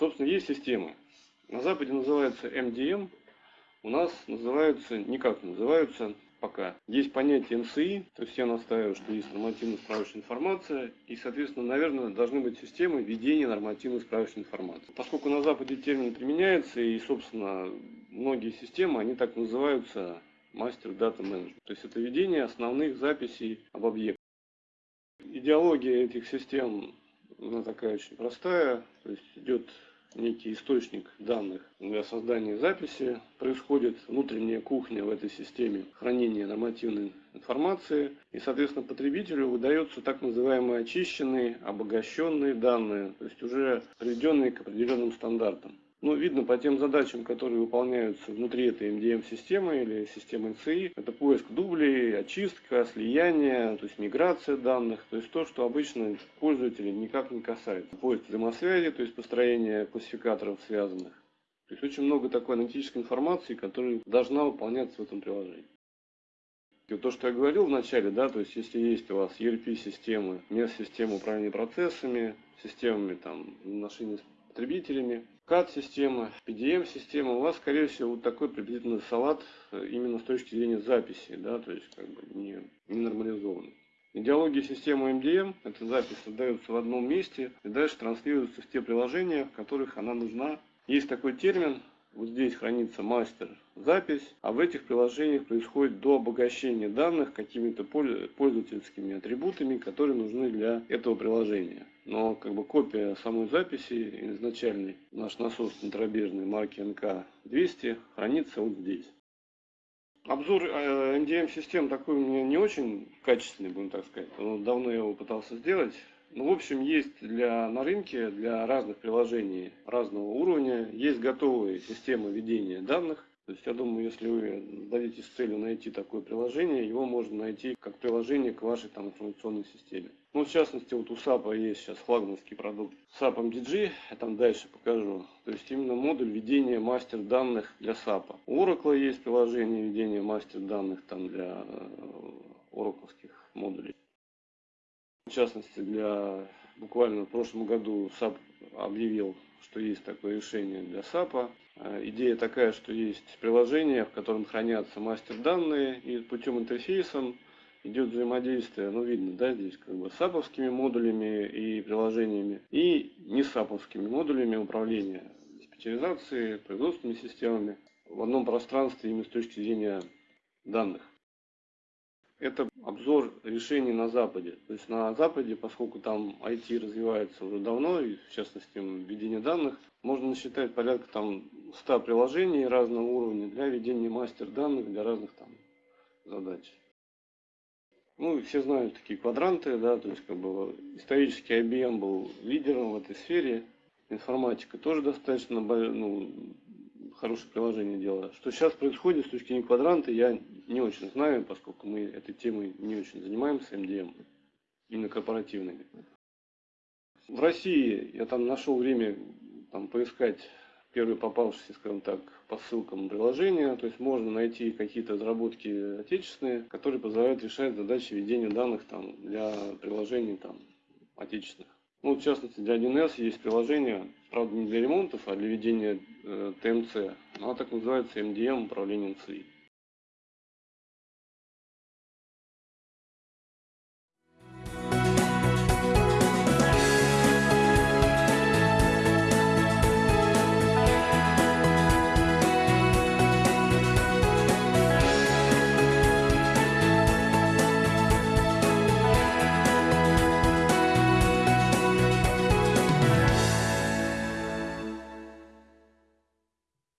Собственно, есть системы. На Западе называется MDM, у нас называются, никак не называются пока. Есть понятие НСИ, то есть я настаиваю, что есть нормативно-справочная информация, и, соответственно, наверное, должны быть системы ведения нормативно-справочной информации. Поскольку на Западе термин применяется, и, собственно, многие системы, они так называются мастер дата менеджмент. То есть это ведение основных записей об объектах. Идеология этих систем, она такая очень простая, то есть идет некий источник данных для создания записи. Происходит внутренняя кухня в этой системе хранения нормативной информации. И, соответственно, потребителю выдаются так называемые очищенные, обогащенные данные, то есть уже приведенные к определенным стандартам. Ну, видно по тем задачам, которые выполняются внутри этой MDM-системы или системы NCI, это поиск дублей, очистка, слияние, то есть миграция данных, то есть то, что обычно пользователей никак не касается. Поиск взаимосвязи, то есть построение классификаторов связанных. То есть очень много такой аналитической информации, которая должна выполняться в этом приложении. И то, что я говорил в начале, да, то есть если есть у вас ERP-системы, MES-системы управления процессами, системами там, отношений с потребителями, CAD-система, PDM-система, у вас, скорее всего, вот такой приблизительный салат э, именно с точки зрения записи, да, то есть как бы не, не нормализованный. Идеология системы MDM, эта запись создается в одном месте и дальше транслируется в те приложения, в которых она нужна. Есть такой термин вот здесь хранится мастер запись, а в этих приложениях происходит до обогащения данных какими-то пользовательскими атрибутами, которые нужны для этого приложения. Но как бы копия самой записи изначальной, наш насос центробежной марки НК-200 хранится вот здесь. Обзор NDM-систем э, такой у меня не очень качественный, будем так сказать. Давно я его пытался сделать. Ну, в общем, есть для, на рынке для разных приложений разного уровня, есть готовые системы ведения данных. То есть, я думаю, если вы дадите целью найти такое приложение, его можно найти как приложение к вашей там, информационной системе. Ну, в частности, вот у SAP есть сейчас флагманский продукт SAP MDG, я там дальше покажу. То есть, именно модуль ведения мастер данных для SAP. У Oracle есть приложение ведения мастер данных там для э, модулей. В частности, для буквально в прошлом году SAP объявил, что есть такое решение для SAP а. Э, идея такая, что есть приложение, в котором хранятся мастер данные, и путем интерфейсом идет взаимодействие, ну видно, да, здесь как бы саповскими модулями и приложениями, и не саповскими модулями управления диспетчеризацией, производственными системами в одном пространстве именно с точки зрения данных это обзор решений на Западе. То есть на Западе, поскольку там IT развивается уже давно, и в частности введение данных, можно насчитать порядка там 100 приложений разного уровня для ведения мастер данных для разных там задач. Ну, все знают такие квадранты, да, то есть как бы исторически IBM был лидером в этой сфере, информатика тоже достаточно ну, хорошее приложение дело. Что сейчас происходит с точки зрения квадранта, я не очень знаю, поскольку мы этой темой не очень занимаемся, MDM, именно корпоративными. В России я там нашел время там, поискать первые попавшиеся, скажем так, по ссылкам приложения. То есть можно найти какие-то разработки отечественные, которые позволяют решать задачи ведения данных там, для приложений там, отечественных. Ну, в частности, для 1С есть приложение, правда, не для ремонтов, а для ведения э, ТМЦ. Оно так называется MDM управление НЦИ.